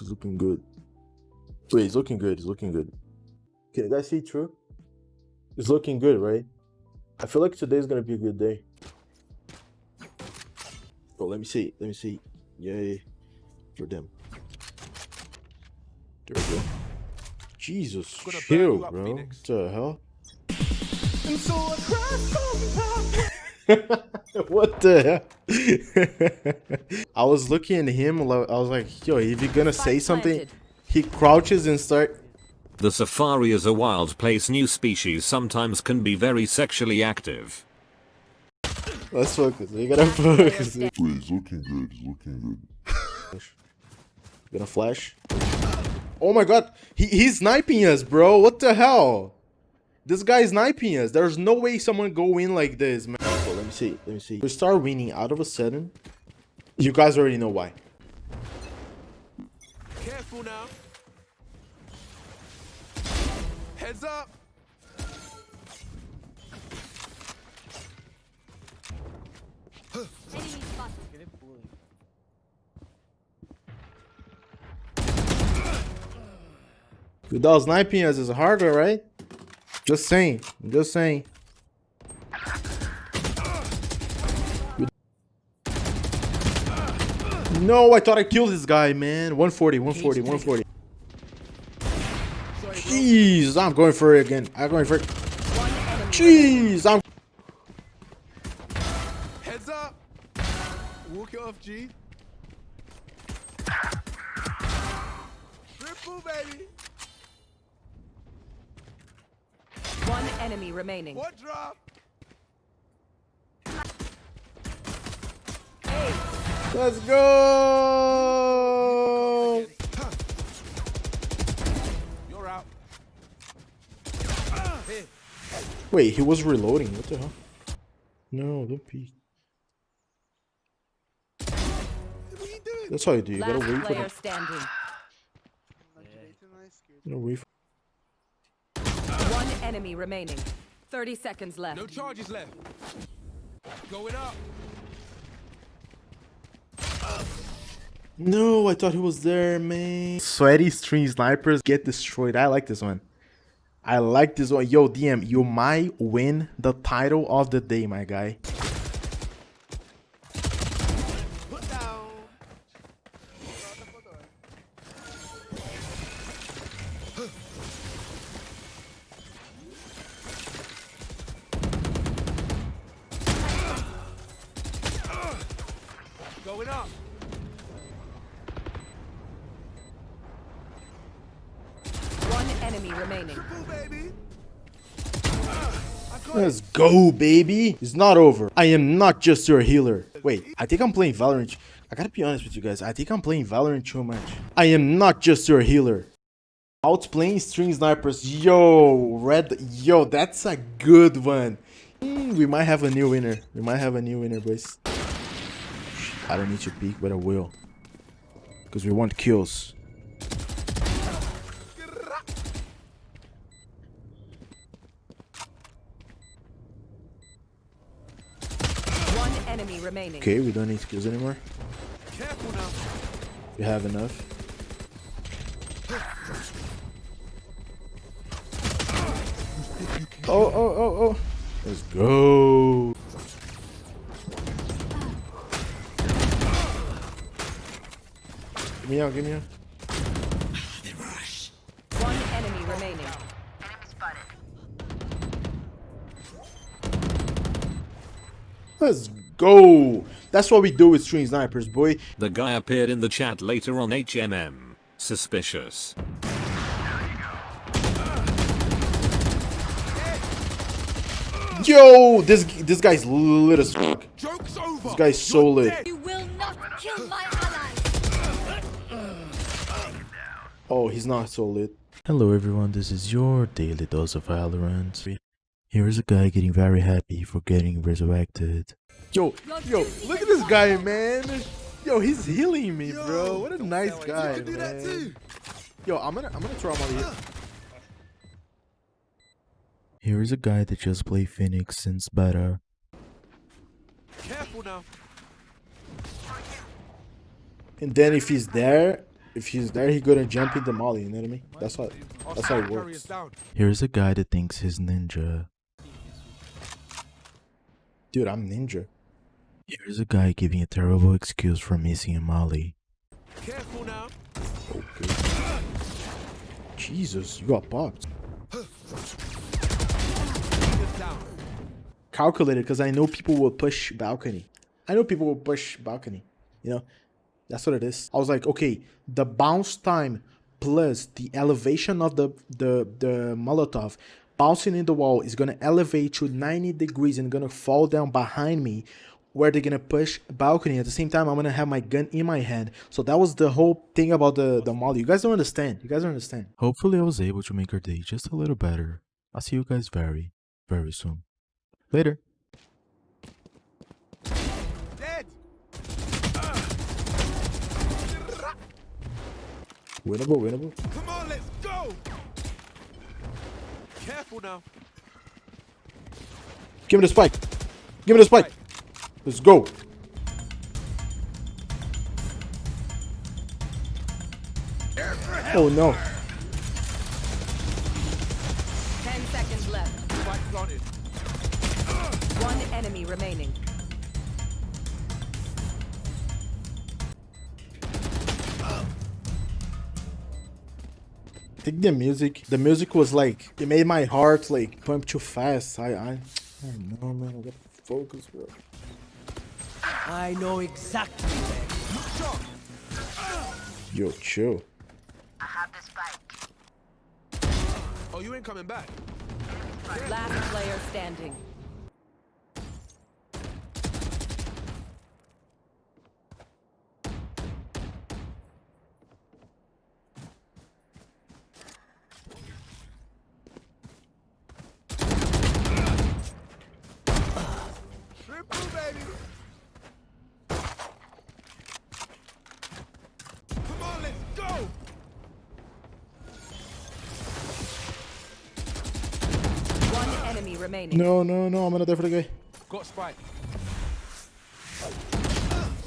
It's looking good. Wait, it's looking good. It's looking good. Can you guys see true? It's looking good, right? I feel like today's gonna be a good day. Oh, let me see. Let me see. Yay. For them. There we go. Jesus, Gonna burn chill, you up, bro. Phoenix. What the hell? And so I cried what the hell? I was looking at him. I was like, "Yo, if you're gonna say something, he crouches and start." The safari is a wild place. New species sometimes can be very sexually active. Let's focus. We gotta focus. Player Wait, it's looking good. It's looking good. Gonna flash. Oh my god, he, he's sniping us, bro. What the hell? This guy is sniping us. There's no way someone go in like this, man. So let me see. Let me see. We start winning out of a sudden. You guys already know why. Careful now. Heads up. Without sniping us is harder, right? Just saying. I'm just saying. No, I thought I killed this guy, man. 140, 140, 140. Jeez, I'm going for it again. I'm going for it. Jeez, I'm. Heads up. Walk it off, G. Triple, baby. One enemy remaining. What drop? Let's go. You're out. Wait, he was reloading. What the hell? No, don't peek. What are you? That's how you do. You gotta wait for player the. standing. You gotta wait for. One enemy remaining. 30 seconds left. No charges left. Going up. No, I thought he was there, man. Sweaty stream snipers get destroyed. I like this one. I like this one. Yo, DM, you might win the title of the day, my guy. Going up. One enemy remaining. Triple, baby. Let's go, baby. It's not over. I am not just your healer. Wait, I think I'm playing Valorant. I gotta be honest with you guys. I think I'm playing Valorant too much. I am not just your healer. Outplaying stream snipers. Yo, red. Yo, that's a good one. Mm, we might have a new winner. We might have a new winner, boys. I don't need to peek, but I will. Because we want kills. One enemy remaining. Okay, we don't need kills anymore. Careful now. We have enough. Oh, oh, oh, oh. Let's go. Give me out, give me out. One enemy remaining. Let's go. That's what we do with stream snipers, boy. The guy appeared in the chat later on HMM. Suspicious. Yo, this this guy's lit as fuck. Joke's over. This guy's so You're lit. dead. You will not kill my ally. Oh, he's not so lit. Hello everyone, this is your daily dose of Valorant. Here is a guy getting very happy for getting resurrected. Yo, yo, look at this guy, man. Yo, he's healing me, bro. What a nice guy, You can do that man. too. Yo, I'm gonna I'm gonna throw him out here. Here is a guy that just played Phoenix since beta. Careful now. And then if he's there, if he's there, he gonna jump into the molly. You know what I mean? That's how. That's how it works. Here's a guy that thinks he's ninja. Dude, I'm ninja. Here's a guy giving a terrible excuse for missing a molly. Careful now. Okay. Jesus, you got popped. Calculated because I know people will push balcony. I know people will push balcony. You know, that's what it is. I was like, okay, the bounce time plus the elevation of the the the Molotov bouncing in the wall is gonna elevate to 90 degrees and gonna fall down behind me where they're gonna push balcony. At the same time i'm gonna have my gun in my hand. So that was the whole thing about the the molly. You guys don't understand. You guys don't understand. Hopefully i was able to make your day just a little better. I'll see you guys very very soon. Later winnable winnable Come on, let's go. Careful now. give me the spike give me the spike let's go oh no 10 seconds left. Spike planted. One enemy remaining. I think the music, the music was like, it made my heart like pump too fast. I, I, I don't know, man. I gotta focus, bro. I know exactly where. Yo, chill. Oh, you ain't coming back. Last player standing. Remaining. No, no, no. I'm gonna die for the guy. Got spike.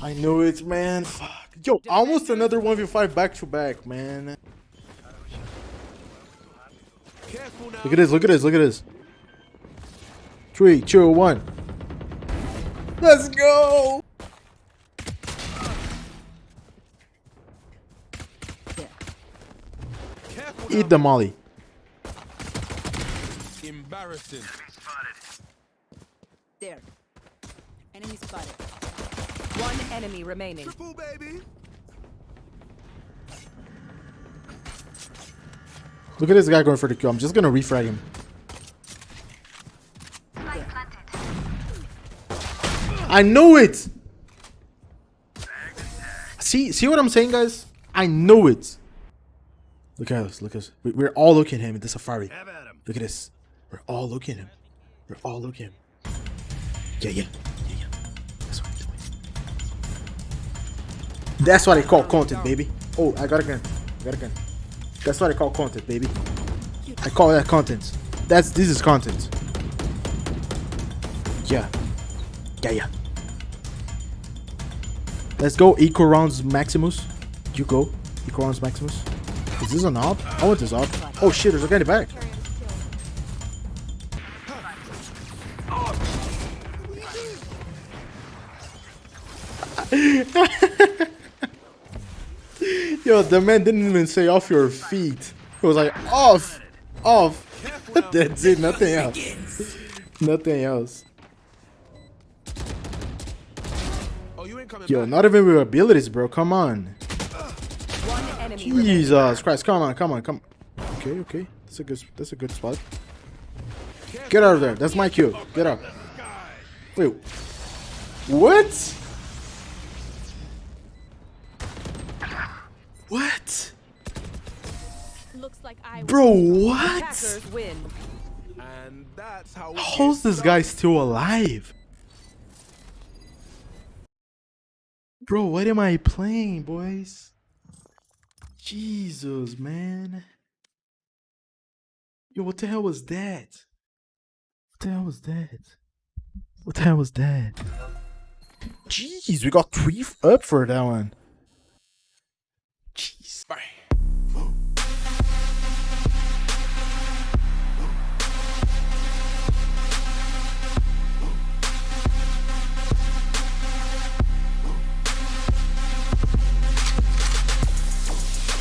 I knew it, man. Fuck. Yo, almost another 1v5 back to back, man. Look at this, look at this, look at this. Three, two, one. Let's go! Eat the molly. Embarrassing. There. Enemy spotted. One enemy remaining. Triple, baby. Look at this guy going for the kill. I'm just gonna refrag him. I know it! See, see what I'm saying, guys? I know it. Look at us, look at us. We- We're all looking at him in the safari. Look at this. We're all looking at him. We're all looking at him. Yeah, yeah, yeah, yeah. That's what, that's what. That's what I call content, baby. Oh, I got a gun. I got a gun. That's what I call content, baby. I call that content. That's this is content. Yeah. Yeah, yeah. Let's go equal rounds Maximus. You go. Equal rounds Maximus. Is this an op? I want this op. Oh shit, there's a guy in the back. Yo, the man didn't even say off your feet. He was like, off, off. That's it, nothing else. Nothing else. Oh, you ain't coming Yo, not even with abilities, bro. Come on. One enemy remaining. Jesus Christ. Come on, come on, come on. Okay, okay. That's a good that's a good spot. Get out of there. That's my cue. Get up. Wait. What? What? Bro, what? Attackers win. And that's how we How's this guy still alive? Bro, what am I playing, boys? Jesus, man. Yo, what the hell was that? What the hell was that? What the hell was that? Jeez, we got three up for that one. Jeez. Bye.